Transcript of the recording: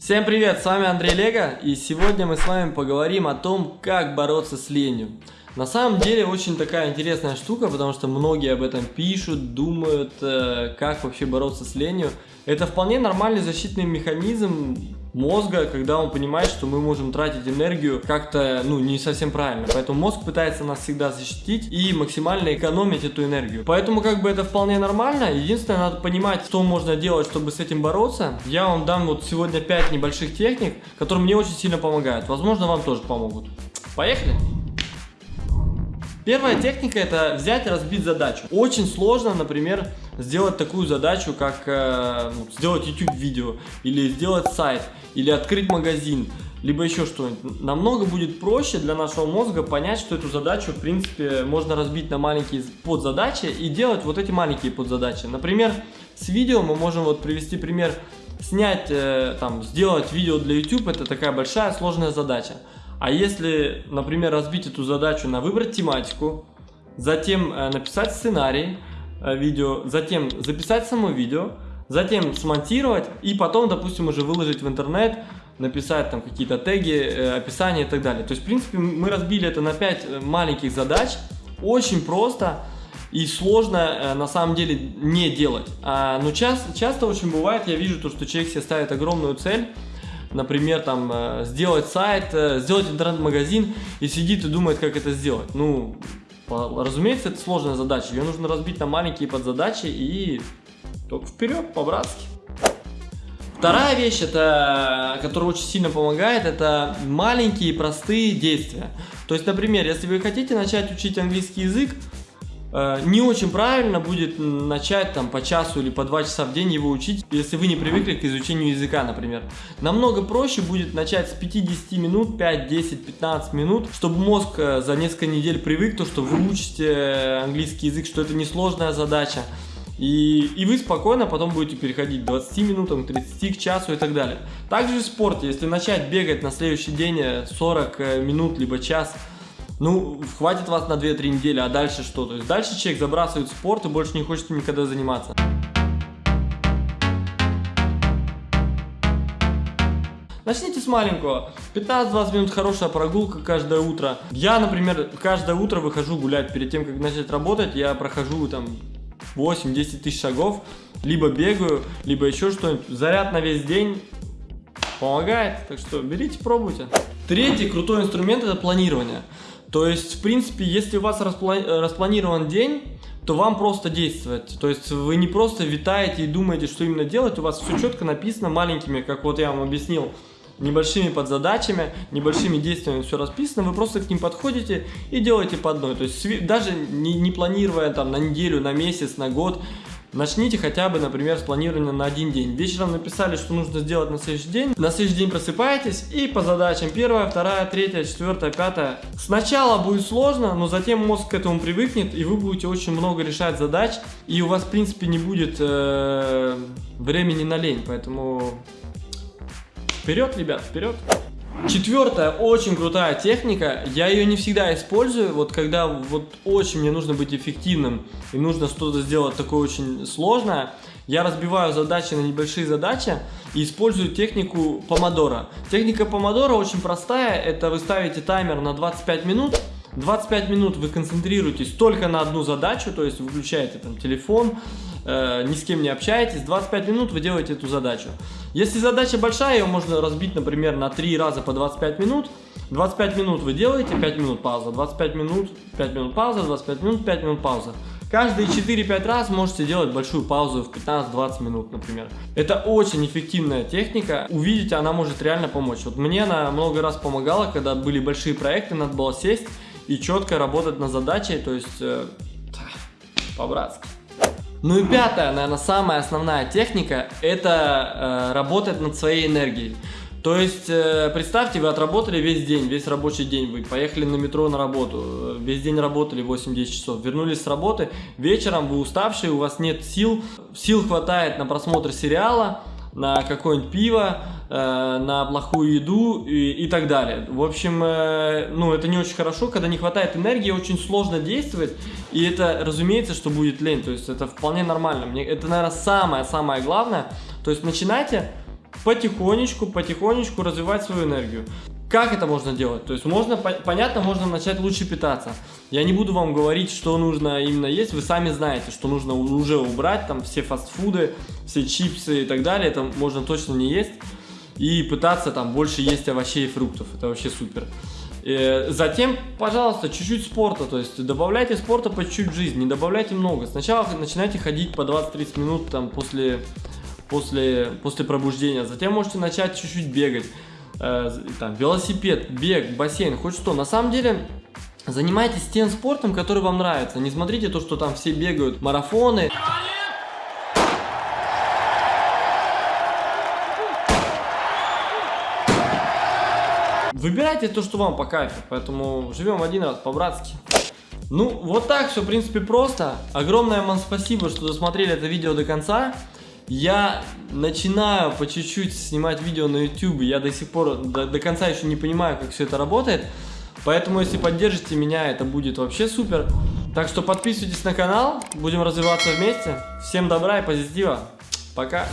Всем привет, с вами Андрей Лего, и сегодня мы с вами поговорим о том, как бороться с ленью. На самом деле очень такая интересная штука, потому что многие об этом пишут, думают, э, как вообще бороться с ленью. Это вполне нормальный защитный механизм мозга, когда он понимает, что мы можем тратить энергию как-то, ну, не совсем правильно. Поэтому мозг пытается нас всегда защитить и максимально экономить эту энергию. Поэтому как бы это вполне нормально. Единственное, надо понимать, что можно делать, чтобы с этим бороться. Я вам дам вот сегодня 5 небольших техник, которые мне очень сильно помогают. Возможно, вам тоже помогут. Поехали! Первая техника это взять и разбить задачу. Очень сложно, например, сделать такую задачу, как э, ну, сделать YouTube видео, или сделать сайт, или открыть магазин, либо еще что-нибудь. Намного будет проще для нашего мозга понять, что эту задачу, в принципе, можно разбить на маленькие подзадачи и делать вот эти маленькие подзадачи. Например, с видео мы можем вот привести пример, снять, э, там, сделать видео для YouTube, это такая большая сложная задача. А если, например, разбить эту задачу на выбрать тематику, затем э, написать сценарий видео, затем записать само видео, затем смонтировать и потом, допустим, уже выложить в интернет, написать там какие-то теги, э, описание и так далее. То есть, в принципе, мы разбили это на 5 маленьких задач, очень просто и сложно на самом деле не делать. А, но часто, часто очень бывает, я вижу то, что человек себе ставит огромную цель, например, там, э, сделать сайт, э, сделать интернет-магазин и сидит и думает, как это сделать. Ну, разумеется, это сложная задача. Ее нужно разбить на маленькие подзадачи и только вперед, по-братски. Вторая вещь, это, которая очень сильно помогает, это маленькие простые действия. То есть, например, если вы хотите начать учить английский язык, не очень правильно будет начать там по часу или по два часа в день его учить, если вы не привыкли к изучению языка, например. Намного проще будет начать с 50 минут, 5, 10, 15 минут, чтобы мозг э, за несколько недель привык, то, что вы учите английский язык, что это несложная задача. И, и вы спокойно потом будете переходить к 20 минутам, 30 к часу и так далее. Также в спорте, если начать бегать на следующий день 40 э, минут либо час, ну, хватит вас на 2-3 недели, а дальше что? То есть дальше человек забрасывает спорт и больше не хочет никогда заниматься. Начните с маленького. 15-20 минут хорошая прогулка каждое утро. Я, например, каждое утро выхожу гулять. Перед тем, как начать работать, я прохожу там 8-10 тысяч шагов. Либо бегаю, либо еще что-нибудь. Заряд на весь день помогает. Так что берите, пробуйте. Третий крутой инструмент это планирование. То есть, в принципе, если у вас распланирован день, то вам просто действовать. То есть вы не просто витаете и думаете, что именно делать, у вас все четко написано маленькими, как вот я вам объяснил, небольшими подзадачами, небольшими действиями все расписано, вы просто к ним подходите и делаете по одной. То есть даже не, не планируя там на неделю, на месяц, на год, Начните хотя бы, например, с планирования на один день. Вечером написали, что нужно сделать на следующий день. На следующий день просыпаетесь и по задачам первая, вторая, третья, четвертая, пятая. Сначала будет сложно, но затем мозг к этому привыкнет, и вы будете очень много решать задач, и у вас, в принципе, не будет э, времени на лень. Поэтому вперед, ребят, вперед! Четвертая очень крутая техника, я ее не всегда использую, вот когда вот очень мне нужно быть эффективным и нужно что-то сделать такое очень сложное, я разбиваю задачи на небольшие задачи и использую технику помодора. Техника помодора очень простая, это вы ставите таймер на 25 минут, 25 минут вы концентрируетесь только на одну задачу, то есть выключаете там телефон, э, ни с кем не общаетесь, 25 минут вы делаете эту задачу. Если задача большая, ее можно разбить, например, на 3 раза по 25 минут. 25 минут вы делаете, 5 минут пауза, 25 минут, 5 минут пауза, 25 минут, 5 минут пауза. Каждые 4-5 раз можете делать большую паузу в 15-20 минут, например. Это очень эффективная техника. Увидите, она может реально помочь. Вот мне она много раз помогала, когда были большие проекты, надо было сесть и четко работать на задаче, то есть э, по-братски. Ну и пятая, наверное, самая основная техника, это э, работать над своей энергией. То есть, э, представьте, вы отработали весь день, весь рабочий день, вы поехали на метро на работу, э, весь день работали 8-10 часов, вернулись с работы, вечером вы уставшие, у вас нет сил, сил хватает на просмотр сериала, на какое-нибудь пиво, на плохую еду и, и так далее. В общем, э, ну это не очень хорошо, когда не хватает энергии, очень сложно действовать, и это, разумеется, что будет лень, то есть это вполне нормально. Мне, это, наверное, самое-самое главное, то есть начинайте потихонечку, потихонечку развивать свою энергию. Как это можно делать? То есть можно, по- понятно, можно начать лучше питаться. Я не буду вам говорить, что нужно именно есть, вы сами знаете, что нужно уже убрать, там все фастфуды, все чипсы и так далее, это можно точно не есть. И пытаться там больше есть овощей и фруктов, это вообще супер. Э, Затем, пожалуйста, чуть-чуть спорта, то есть добавляйте спорта по чуть-чуть в жизнь, не добавляйте много. Сначала начинайте ходить по 20-30 минут там после, после, после пробуждения, затем можете начать чуть-чуть бегать, Э, там, велосипед, бег, бассейн, хоть что. На самом деле, занимайтесь тем спортом, который вам нравится. Не смотрите то, что там все бегают марафоны. Выбирайте то, что вам по кайфу, поэтому живем один раз по-братски. Ну, вот так все, в принципе, просто. Огромное вам спасибо, что досмотрели это видео до конца. Я начинаю по чуть-чуть снимать видео на YouTube, я до сих пор, до, до конца еще не понимаю, как все это работает. Поэтому, если поддержите меня, это будет вообще супер. Так что подписывайтесь на канал, будем развиваться вместе. Всем добра и позитива. Пока.